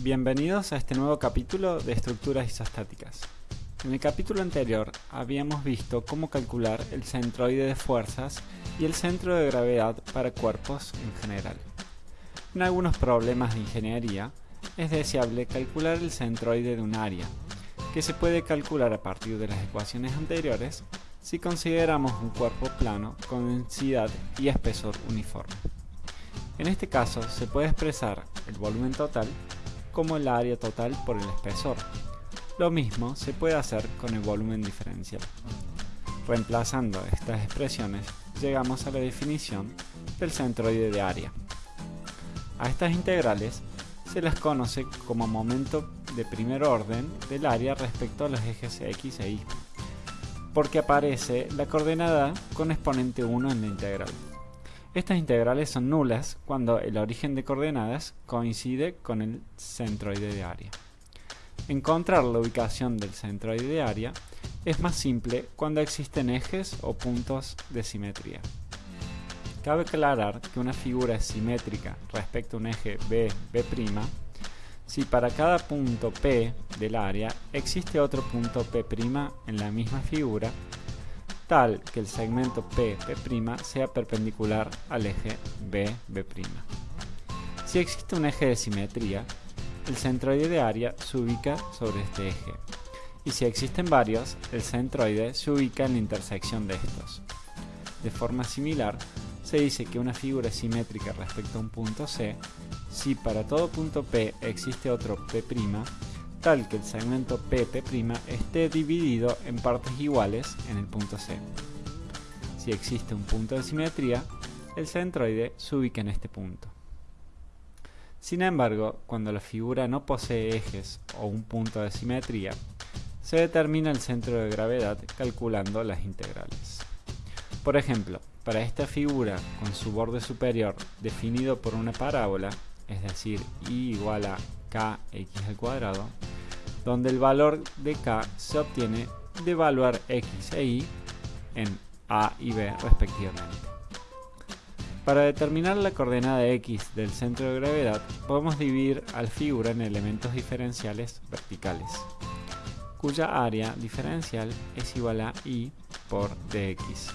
Bienvenidos a este nuevo capítulo de estructuras isostáticas. En el capítulo anterior habíamos visto cómo calcular el centroide de fuerzas y el centro de gravedad para cuerpos en general. En algunos problemas de ingeniería es deseable calcular el centroide de un área, que se puede calcular a partir de las ecuaciones anteriores si consideramos un cuerpo plano con densidad y espesor uniforme. En este caso se puede expresar el volumen total como el área total por el espesor. Lo mismo se puede hacer con el volumen diferencial. Reemplazando estas expresiones, llegamos a la definición del centroide de área. A estas integrales se las conoce como momento de primer orden del área respecto a los ejes x e y, porque aparece la coordenada con exponente 1 en la integral. Estas integrales son nulas cuando el origen de coordenadas coincide con el centroide de área. Encontrar la ubicación del centroide de área es más simple cuando existen ejes o puntos de simetría. Cabe aclarar que una figura es simétrica respecto a un eje B, B', si para cada punto P del área existe otro punto P' en la misma figura tal que el segmento P, P' sea perpendicular al eje B, B'. Si existe un eje de simetría, el centroide de área se ubica sobre este eje, y si existen varios, el centroide se ubica en la intersección de estos. De forma similar, se dice que una figura es simétrica respecto a un punto C si para todo punto P existe otro P', que el segmento PP' esté dividido en partes iguales en el punto C. Si existe un punto de simetría, el centroide se ubica en este punto. Sin embargo, cuando la figura no posee ejes o un punto de simetría, se determina el centro de gravedad calculando las integrales. Por ejemplo, para esta figura con su borde superior definido por una parábola, es decir, y igual a kx al cuadrado, donde el valor de k se obtiene de evaluar x e y en a y b respectivamente. Para determinar la coordenada x del centro de gravedad, podemos dividir al figura en elementos diferenciales verticales, cuya área diferencial es igual a y por dx.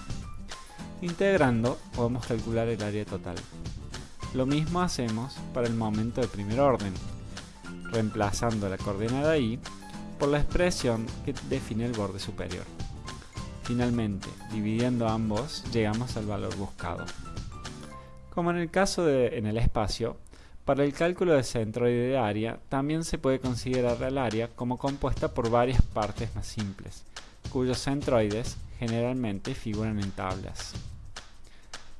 Integrando, podemos calcular el área total. Lo mismo hacemos para el momento de primer orden, reemplazando la coordenada y por la expresión que define el borde superior. Finalmente, dividiendo ambos, llegamos al valor buscado. Como en el caso de en el espacio, para el cálculo de centroide de área también se puede considerar el área como compuesta por varias partes más simples, cuyos centroides generalmente figuran en tablas.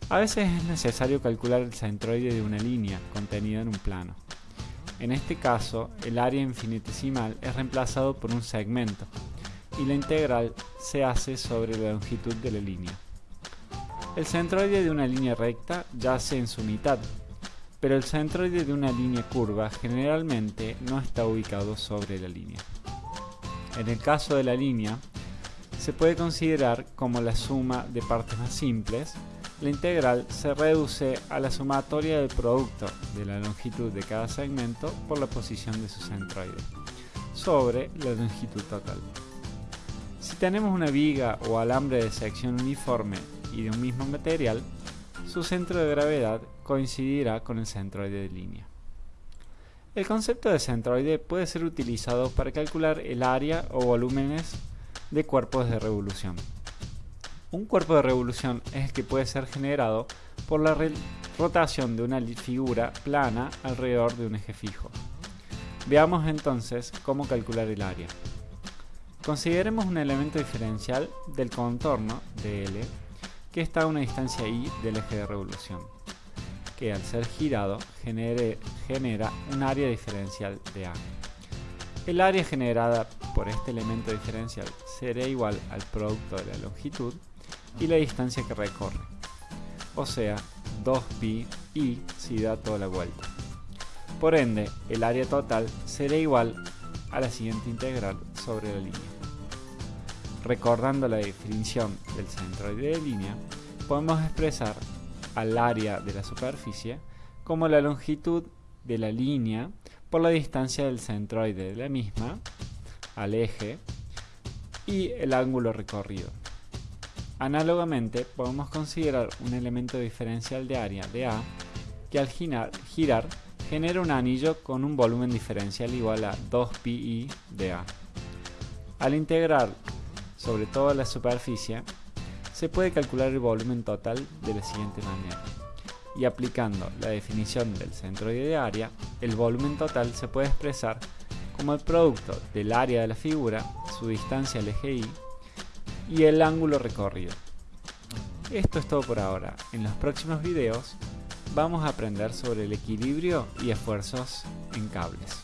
A veces es necesario calcular el centroide de una línea contenida en un plano. En este caso, el área infinitesimal es reemplazado por un segmento y la integral se hace sobre la longitud de la línea. El centroide de una línea recta yace en su mitad, pero el centroide de una línea curva generalmente no está ubicado sobre la línea. En el caso de la línea, se puede considerar como la suma de partes más simples la integral se reduce a la sumatoria del producto de la longitud de cada segmento por la posición de su centroide sobre la longitud total. Si tenemos una viga o alambre de sección uniforme y de un mismo material, su centro de gravedad coincidirá con el centroide de línea. El concepto de centroide puede ser utilizado para calcular el área o volúmenes de cuerpos de revolución. Un cuerpo de revolución es el que puede ser generado por la rotación de una figura plana alrededor de un eje fijo. Veamos entonces cómo calcular el área. Consideremos un elemento diferencial del contorno de L que está a una distancia i del eje de revolución, que al ser girado genera un área diferencial de A. El área generada por este elemento diferencial será igual al producto de la longitud y la distancia que recorre, o sea, 2pi y si da toda la vuelta. Por ende, el área total será igual a la siguiente integral sobre la línea. Recordando la definición del centroide de línea, podemos expresar al área de la superficie como la longitud de la línea por la distancia del centroide de la misma al eje y el ángulo recorrido. Análogamente, podemos considerar un elemento diferencial de área de A que al girar, genera un anillo con un volumen diferencial igual a 2pi de A. Al integrar sobre toda la superficie, se puede calcular el volumen total de la siguiente manera. Y aplicando la definición del centroide de área, el volumen total se puede expresar como el producto del área de la figura, su distancia al eje Y, y el ángulo recorrido. Esto es todo por ahora. En los próximos videos vamos a aprender sobre el equilibrio y esfuerzos en cables.